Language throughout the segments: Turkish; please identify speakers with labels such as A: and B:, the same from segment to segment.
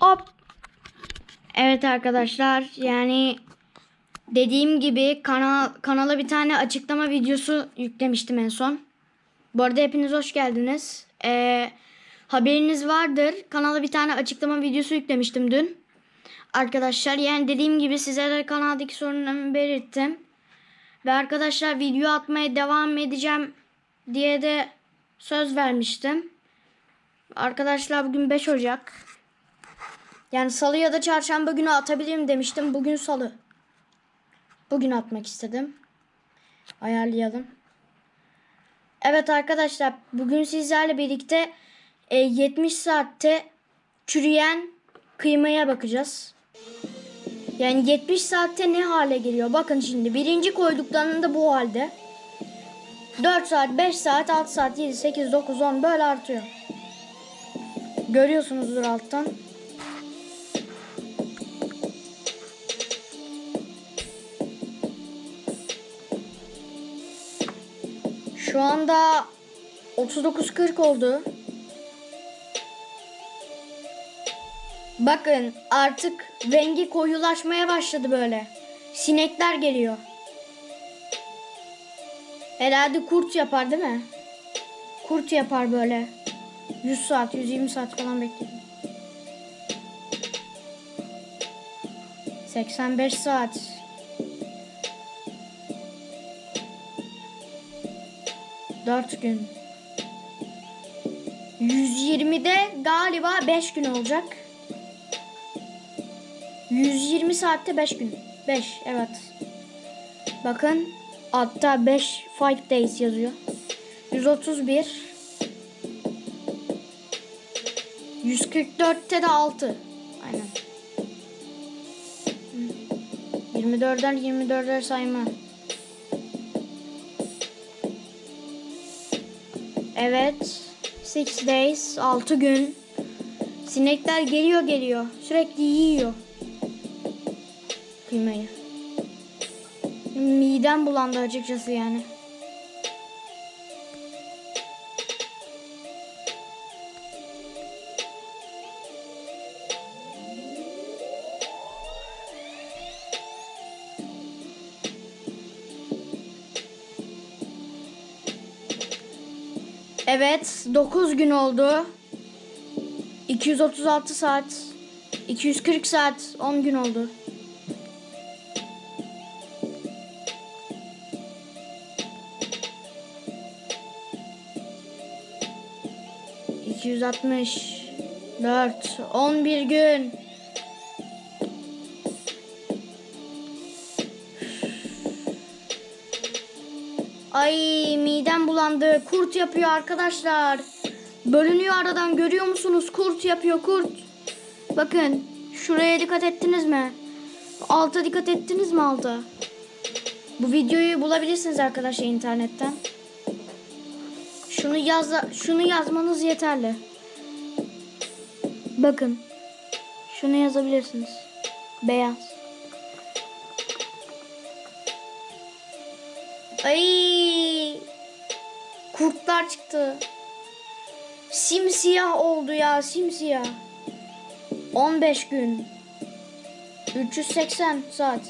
A: Hop. Evet arkadaşlar yani dediğim gibi kanal kanala bir tane açıklama videosu yüklemiştim en son. Bu arada hepiniz hoş geldiniz. Ee, haberiniz vardır. Kanala bir tane açıklama videosu yüklemiştim dün. Arkadaşlar yani dediğim gibi size de kanaldaki sorunlarımı belirttim. Ve arkadaşlar video atmaya devam edeceğim diye de söz vermiştim. Arkadaşlar bugün 5 Ocak. Yani salı ya da çarşamba günü atabilirim demiştim. Bugün salı. Bugün atmak istedim. Ayarlayalım. Evet arkadaşlar bugün sizlerle birlikte e, 70 saatte çürüyen kıymaya bakacağız. Yani 70 saatte ne hale geliyor? Bakın şimdi birinci koyduklarında bu halde. 4 saat, 5 saat, 6 saat, 7, 8, 9, 10 böyle artıyor. Görüyorsunuzdur alttan. Şu anda 39.40 oldu. Bakın artık rengi koyulaşmaya başladı böyle. Sinekler geliyor. Herhalde kurt yapar değil mi? Kurt yapar böyle. 100 saat, 120 saat falan bekledim. 85 saat. Dört gün. 120'de galiba 5 gün olacak. 120 saatte 5 gün. 5 evet. Bakın hatta 5 5 days yazıyor. 131 144'te de 6. Aynen. 24'den 24'er sayma. Evet. 6 days. 6 gün. Sinekler geliyor geliyor. Sürekli yiyor. Kıymayı. Midem bulandı açıkçası yani. Evet, 9 gün oldu. 236 saat. 240 saat, 10 gün oldu. İki yüz altmış dört, on bir gün. Ay midem bulandı. Kurt yapıyor arkadaşlar. Bölünüyor aradan görüyor musunuz? Kurt yapıyor kurt. Bakın şuraya dikkat ettiniz mi? Alta dikkat ettiniz mi alta? Bu videoyu bulabilirsiniz arkadaşlar internetten. Şunu yaz şunu yazmanız yeterli. Bakın. Şunu yazabilirsiniz. Beyaz. Ay! Kurtlar çıktı. Simsiyah oldu ya, simsiyah. 15 gün. 380 saat.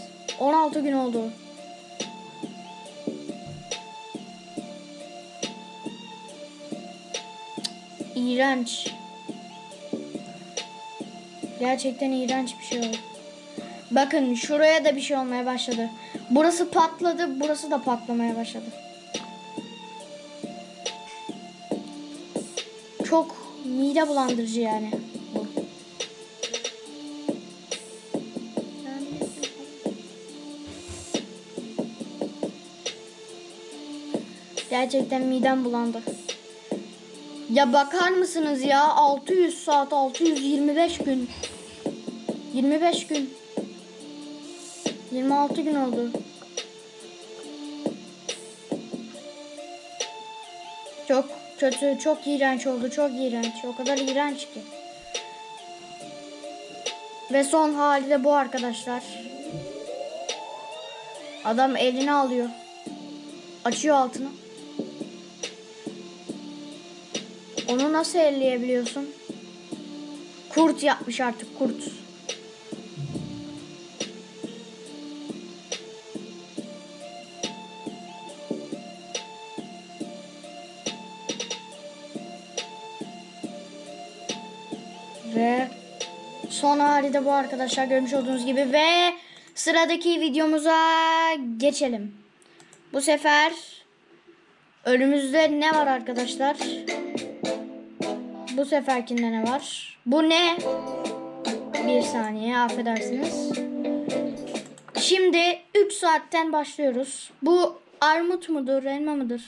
A: 16 gün oldu. İğrenç. Gerçekten iğrenç bir şey oldu. Bakın şuraya da bir şey olmaya başladı. Burası patladı, burası da patlamaya başladı. Mide bulandırıcı yani. Gerçekten midem bulandı. Ya bakar mısınız ya 600 saat 625 gün 25 gün 26 gün oldu. Çok kötü, çok iğrenç oldu, çok iğrenç. O kadar iğrenç ki. Ve son hali de bu arkadaşlar. Adam elini alıyor. Açıyor altını. Onu nasıl elleyebiliyorsun? Kurt yapmış artık kurt. Ve son hali de bu arkadaşlar görmüş olduğunuz gibi ve sıradaki videomuza geçelim. Bu sefer önümüzde ne var arkadaşlar? Bu seferkinde ne var? Bu ne? Bir saniye affedersiniz. Şimdi 3 saatten başlıyoruz. Bu armut mudur, elma mıdır?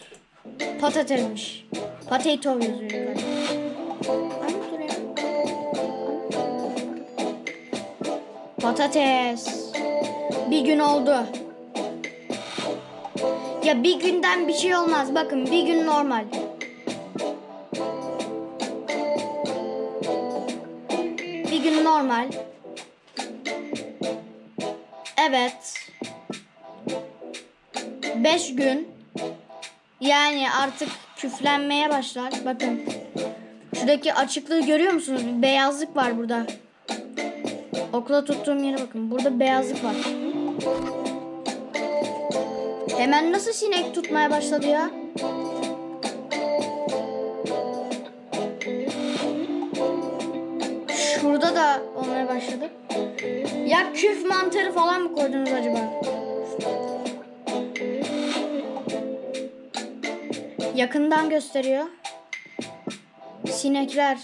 A: Patatesmiş. Potato yazıyor yukarıda. Patates. Bir gün oldu. Ya bir günden bir şey olmaz. Bakın bir gün normal. Bir gün normal. Evet. Beş gün. Yani artık küflenmeye başlar. Bakın. Şuradaki açıklığı görüyor musunuz? Bir beyazlık var burada. Okula tuttuğum yere bakın. Burada beyazlık var. Hemen nasıl sinek tutmaya başladı ya? Şurada da olmaya başladı. Ya küf mantarı falan mı koydunuz acaba? Yakından gösteriyor. Sinekler,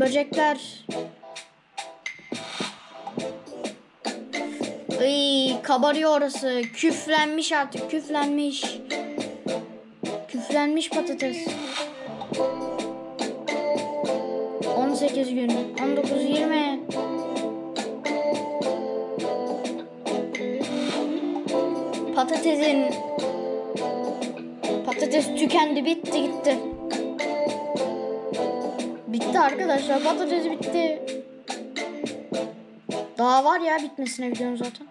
A: böcekler. Iy, kabarıyor orası. Küflenmiş artık, küflenmiş. Küflenmiş patates. 18 gün, 19, 20. Patatesin patates tükendi, bitti gitti. Bitti arkadaşlar, patates bitti. Daha var ya bitmesine videonun zaten.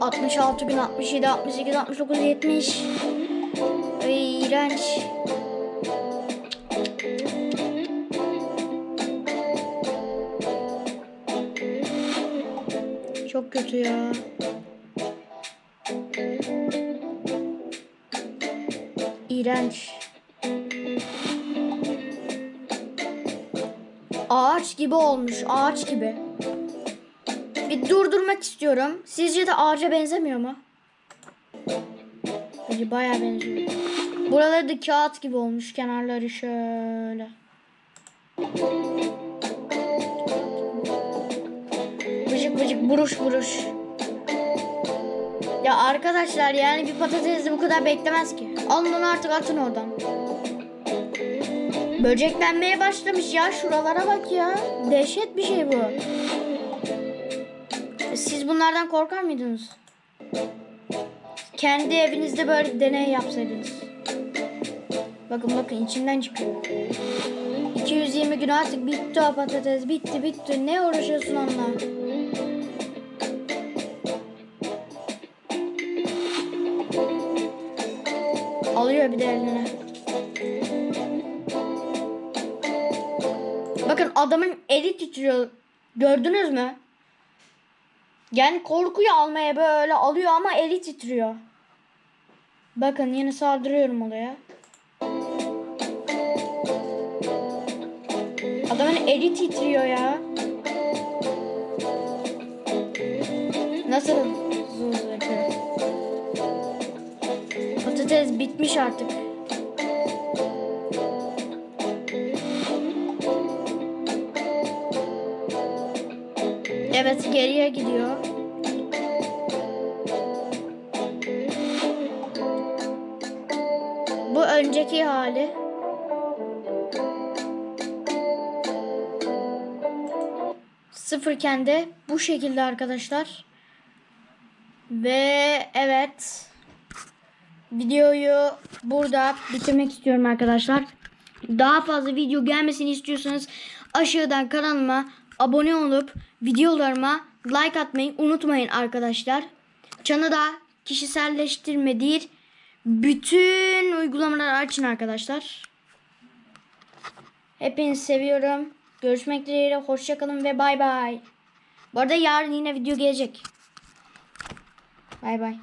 A: ...66 gün, 67, 68, 69, 70... Ay, iğrenç. Kötü ya. İğrenç. Ağaç gibi olmuş. Ağaç gibi. Bir durdurmak istiyorum. Sizce de ağaca benzemiyor mu? Bence bayağı benziyor. Buraları da kağıt gibi olmuş. Kenarları şöyle. Vıcık buruş buruş. Ya arkadaşlar yani bir patatesi bu kadar beklemez ki. Alın onu artık atın oradan. Böceklenmeye başlamış ya. Şuralara bak ya. Dehşet bir şey bu. Siz bunlardan korkar mıydınız? Kendi evinizde böyle deney yapsaydınız. Bakın bakın içinden çıkıyor. 220 gün artık bitti o patates. Bitti bitti. Ne uğraşıyorsun onunla? Alıyor bir de eline. Bakın adamın eli titriyor. Gördünüz mü? Yani korkuyu almaya böyle alıyor ama eli titriyor. Bakın yine saldırıyorum olaya. Adamın eli titriyor ya. Nasıl Patates bitmiş artık. Evet geriye gidiyor. Bu önceki hali. Sıfırken de bu şekilde arkadaşlar. Ve evet. Videoyu burada bitirmek istiyorum arkadaşlar. daha fazla video gelmesini istiyorsanız aşağıdan kanalıma abone olup videolarıma like atmayı unutmayın arkadaşlar. Çanada kişiselleştirme değil bütün uygulamaları açın arkadaşlar. Hepinizi seviyorum. Görüşmek dileğiyle. Hoşçakalın ve bay bay. Bu arada yarın yine video gelecek. Bay bay.